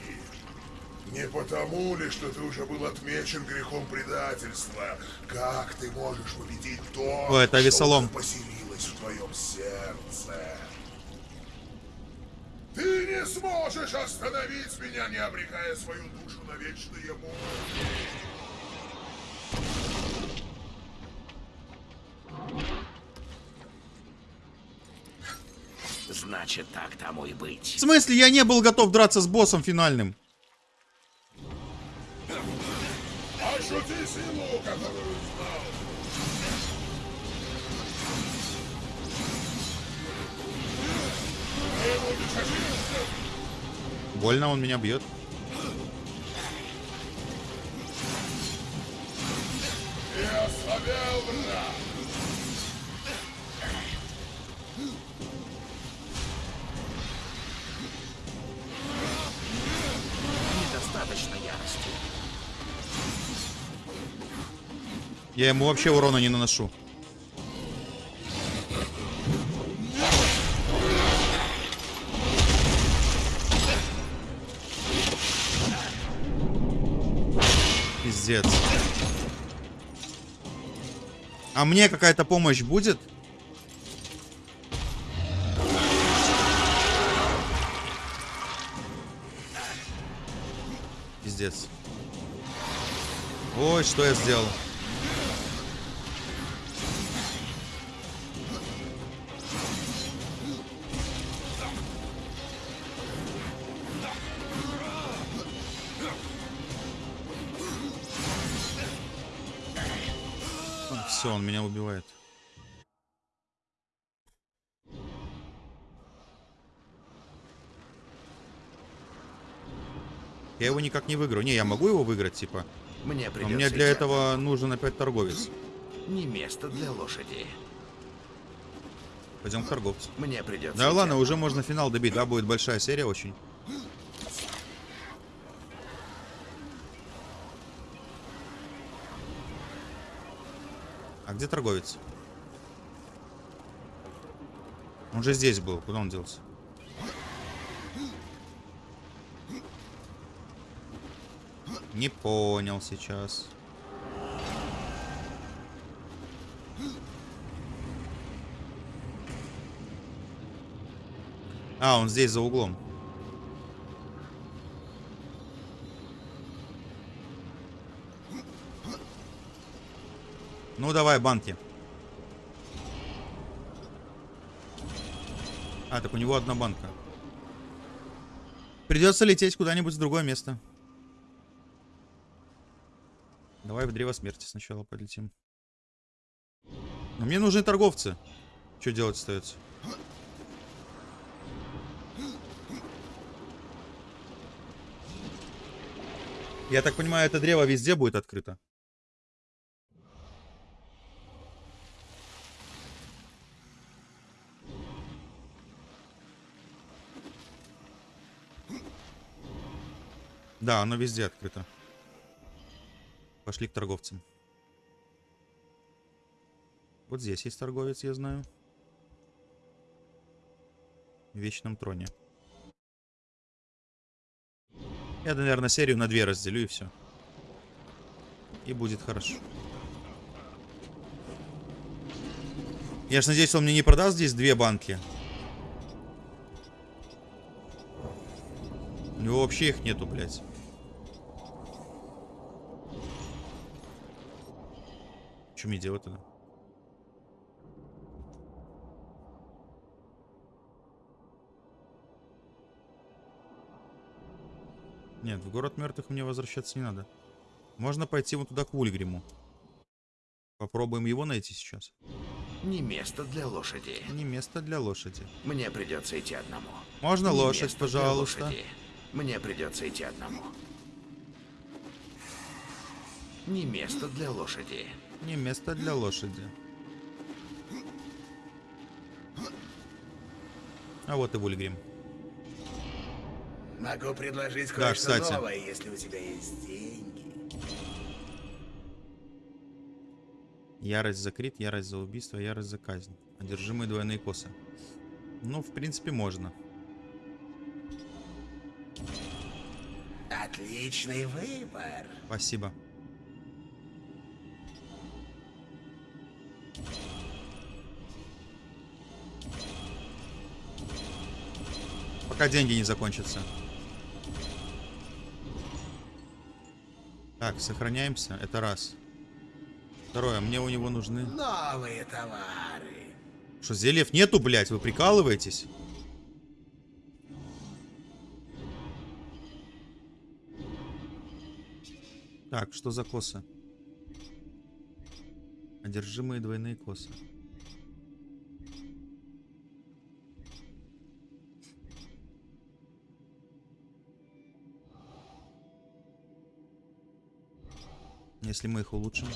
Не потому ли, что ты уже был отмечен грехом предательства? Как ты можешь победить то, О, это что Весолом. поселилось в твоем сердце? Ты не сможешь остановить меня, не обрекая свою душу на вечные муки. Значит, так тому и быть. В смысле, я не был готов драться с боссом финальным. Ощути силу. Больно он меня бьет. Я ему вообще урона не наношу. Пиздец. А мне какая-то помощь будет? Пиздец. Ой, что я сделал? Я его никак не выиграю. Не, я могу его выиграть, типа. Мне Но придется мне для этого нужен опять торговец. Не место для лошади. Пойдем к торговцу. Мне придется Да ладно, уже можно финал добить, да, будет большая серия очень. А где торговец? Он же здесь был, куда он делся? Не понял сейчас. А, он здесь за углом. Ну, давай, банки. А, так у него одна банка. Придется лететь куда-нибудь в другое место. Давай в Древо Смерти сначала полетим. Но мне нужны торговцы. Что делать остается? Я так понимаю, это древо везде будет открыто. Да, оно везде открыто. Пошли к торговцам. Вот здесь есть торговец, я знаю. В Вечном Троне. Я, наверное, серию на две разделю и все. И будет хорошо. Я ж надеюсь, он мне не продаст здесь две банки. У него вообще их нету, блядь. Что мне делать тогда? Нет, в город мертвых мне возвращаться не надо. Можно пойти вот туда к Вульгриму. Попробуем его найти сейчас. Не место для лошади. Не место для лошади. Мне придется идти одному. Можно Не лошадь, пожалуйста? лошади. Мне придется идти одному. Не место для лошади. Не место для лошади. А вот и Вульгрим. Могу предложить Да, кое-что новое, если у тебя есть деньги. Ярость за крит, ярость за убийство, ярость за казнь. Одержимые двойные косы. Ну, в принципе, можно. Отличный выбор. Спасибо. Пока деньги не закончатся. Так, сохраняемся. Это раз. Второе, мне у него нужны... Новые товары. Что, зельев нету, блядь? Вы прикалываетесь? Так, что за косы? Одержимые двойные косы. Если мы их улучшим.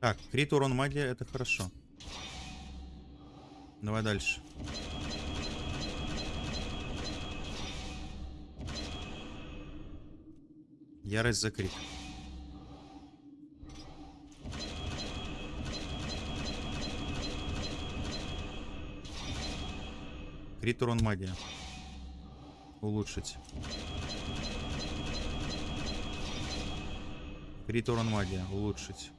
Так, крит урон магия это хорошо. Давай дальше. Ярость за крит. Крит урон магия. Улучшить. Крит урон магия. Улучшить.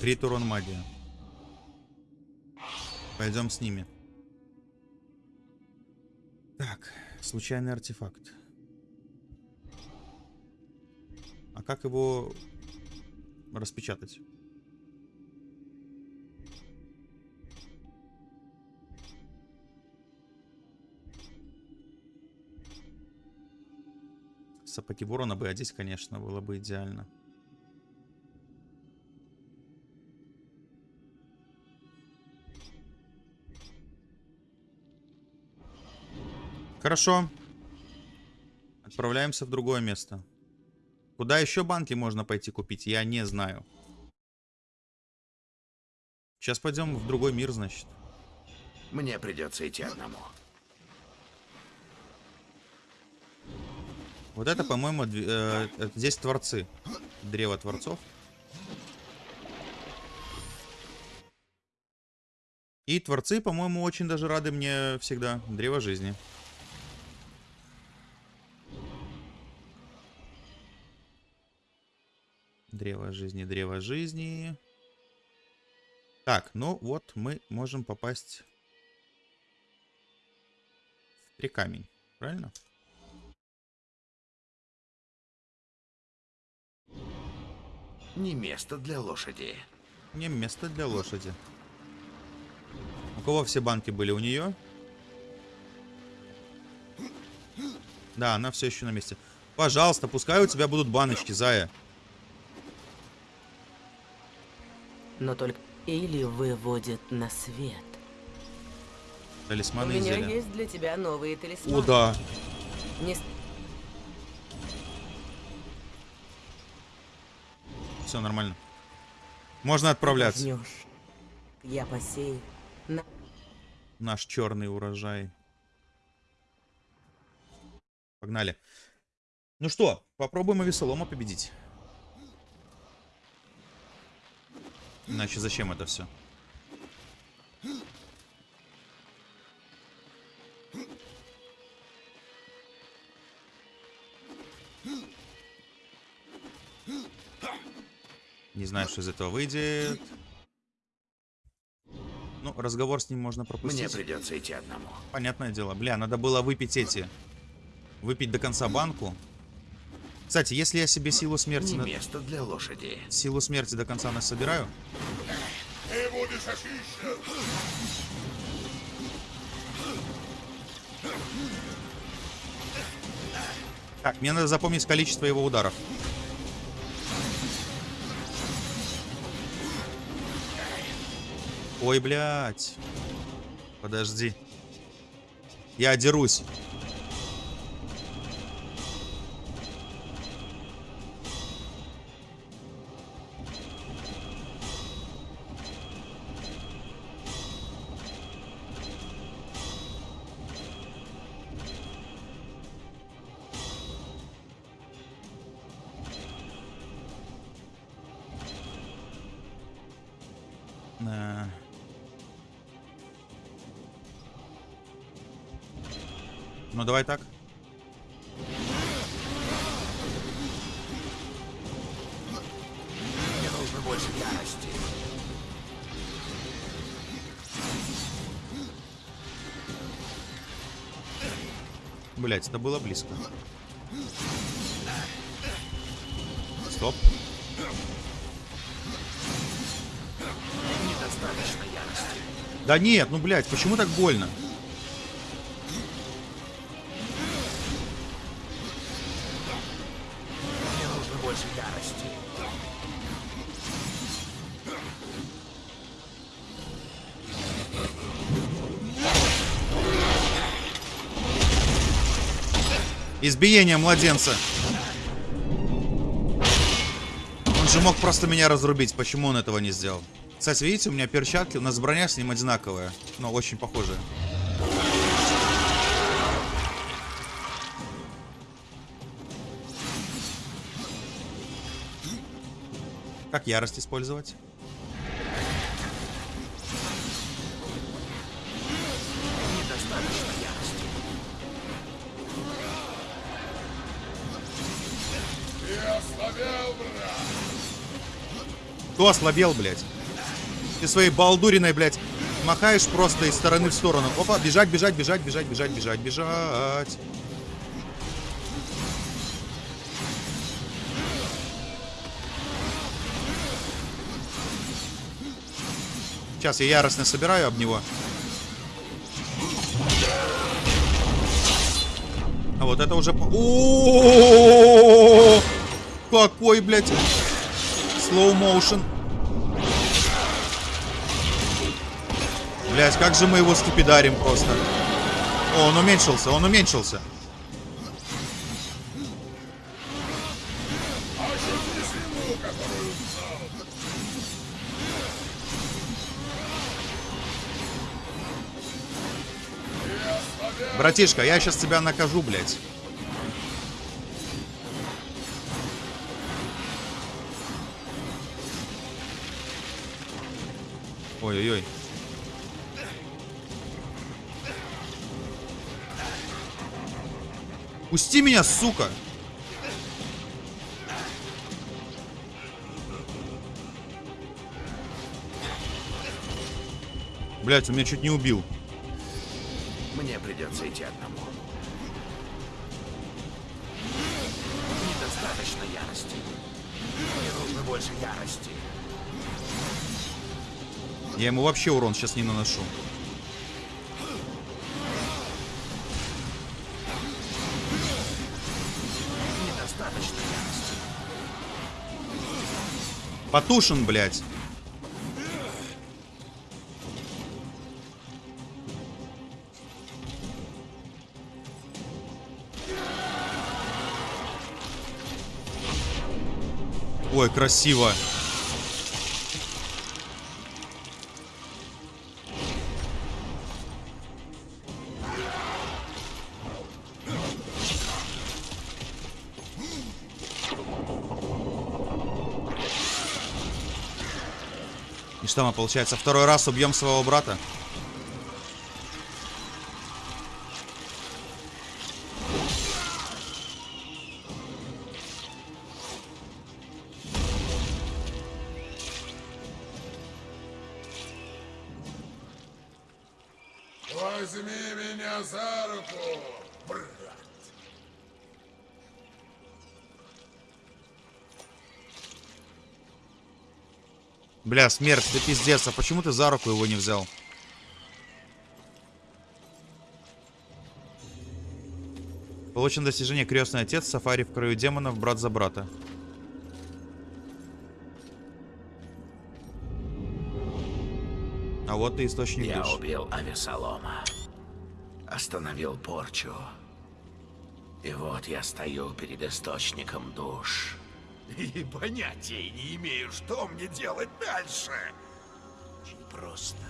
Крит урон магия. Пойдем с ними. Так, случайный артефакт. А как его распечатать? Сапоги ворона бы одеть, конечно, было бы идеально. Хорошо. Отправляемся в другое место. Куда еще банки можно пойти купить, я не знаю. Сейчас пойдем в другой мир, значит. Мне придется идти одному. Вот это, по-моему, э, это здесь творцы. Древо творцов. И творцы, по-моему, очень даже рады мне всегда. Древо жизни. Древо жизни, древо жизни. Так, ну вот мы можем попасть в три камень. Правильно? Не место для лошади. Не место для лошади. У кого все банки были? У нее? Да, она все еще на месте. Пожалуйста, пускай у тебя будут баночки, Зая. но только или выводит на свет. У Талисманы и меня зелья. есть для тебя новые талисманы. О, да. Не Все нормально. Можно отправляться. Я посею. На... Наш черный урожай. Погнали. Ну что, попробуем Авесолома победить. Иначе зачем это все? Не знаю, что из этого выйдет. Ну, разговор с ним можно Мне пропустить. придется идти одному. Понятное дело. Бля, надо было выпить эти. Выпить до конца банку. Кстати, если я себе силу смерти, Не на- место для лошади. силу смерти до конца насобираю, Ты будешь очищен. Так, мне надо запомнить количество его ударов. Ой, блядь. Подожди. Я дерусь. Э. Ну давай так. Мне нужно больше ярости. Блять, это было близко. Стоп. Да нет, ну блять, почему так больно? Избиение младенца. Он же мог просто меня разрубить. Почему он этого не сделал? Кстати, видите, у меня перчатки, у нас броня с ним одинаковая. Но очень похожая. Как ярость использовать? Кто ослабел, блядь? Ты своей балдуриной, блядь, махаешь просто из стороны в сторону. Опа, бежать, бежать, бежать, бежать, бежать, бежать, бежать. Сейчас я яростно собираю об него. А вот это уже... по- О-о-о-о-о-о-о! Какой, блядь, slow motion. Блять, как же мы его скипидарим просто. О, он уменьшился, он уменьшился. Братишка, я сейчас тебя накажу, блядь. Ой-ой-ой. Пусти меня, сука! Блять, он меня чуть не убил. Мне придется идти одному. Недостаточно ярости. Мне нужно больше ярости. Я ему вообще урон сейчас не наношу. Потушен, блядь. Ой, красиво. Что мы, получается, второй раз убьем своего брата? Бля, смерть, ты пиздец, а почему ты за руку его не взял? Получен достижение крестный отец, сафари в краю демонов, брат за брата. А вот и источник Я душ. убил Авесолома. Остановил порчу. И вот я стою перед источником душ. И понятия не имею, что мне делать дальше. Очень просто.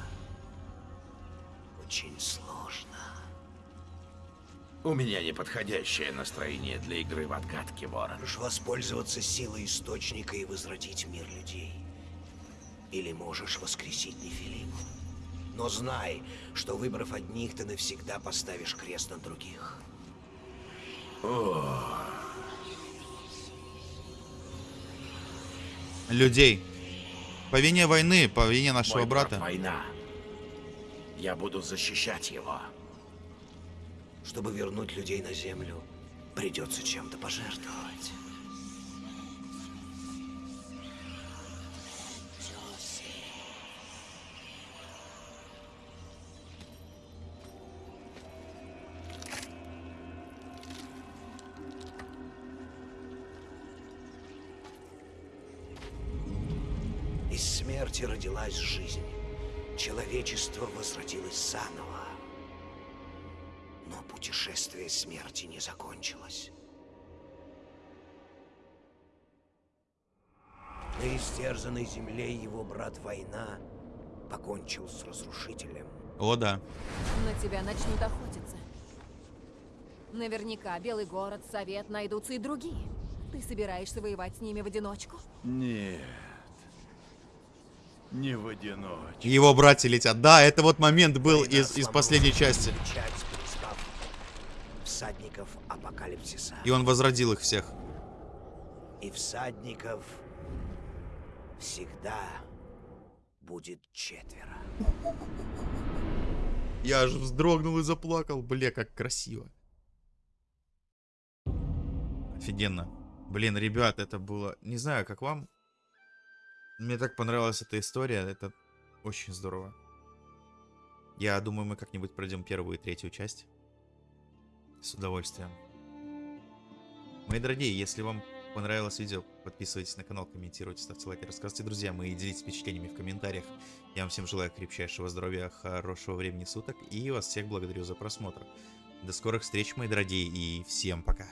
Очень сложно. У меня неподходящее настроение для игры в отгадки, Ворон. Можешь воспользоваться силой источника и возродить мир людей. Или можешь воскресить Нефилиму. Но знай, что выбрав одних, ты навсегда поставишь крест на других. Людей. По вине войны, по вине нашего Мой брат брата. война. Я буду защищать его. Чтобы вернуть людей на землю, придется чем-то пожертвовать. На истерзанной земле его брат Война покончил с разрушителем. О, да. На тебя начнут охотиться. Наверняка Белый город, Совет найдутся и другие. Ты собираешься воевать с ними в одиночку? Нет. Не в одиночку. Его братья летят. Да, это вот момент был Война из, из последней части. всадников апокалипсиса. И он возродил их всех. И всадников всегда будет четверо. Я аж вздрогнул и заплакал. Бля, как красиво. Офигенно. Блин, ребят, это было... Не знаю, как вам. Мне так понравилась эта история. Это очень здорово. Я думаю, мы как-нибудь пройдем первую и третью часть. С удовольствием. Мои дорогие, если вам понравилось видео, подписывайтесь на канал, комментируйте, ставьте лайки, рассказывайте друзьям и делитесь впечатлениями в комментариях. Я вам всем желаю крепчайшего здоровья, хорошего времени суток и вас всех благодарю за просмотр. До скорых встреч, мои дорогие, и всем пока.